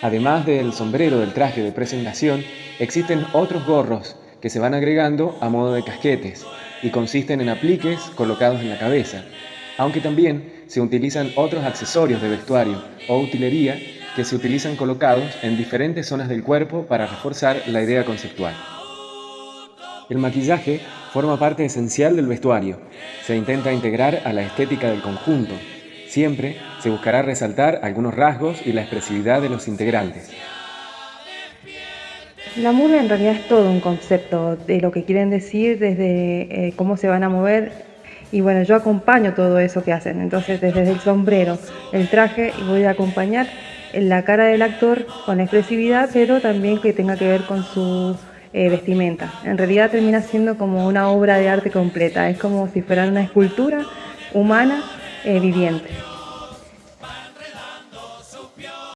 Además del sombrero del traje de presentación, existen otros gorros que se van agregando a modo de casquetes y consisten en apliques colocados en la cabeza, aunque también se utilizan otros accesorios de vestuario o utilería que se utilizan colocados en diferentes zonas del cuerpo para reforzar la idea conceptual. El maquillaje forma parte esencial del vestuario. Se intenta integrar a la estética del conjunto. Siempre se buscará resaltar algunos rasgos y la expresividad de los integrantes. La murga en realidad es todo un concepto de lo que quieren decir, desde eh, cómo se van a mover y bueno, yo acompaño todo eso que hacen. Entonces desde el sombrero, el traje voy a acompañar la cara del actor con expresividad, pero también que tenga que ver con su eh, vestimenta. En realidad termina siendo como una obra de arte completa, es como si fuera una escultura humana eh, viviente.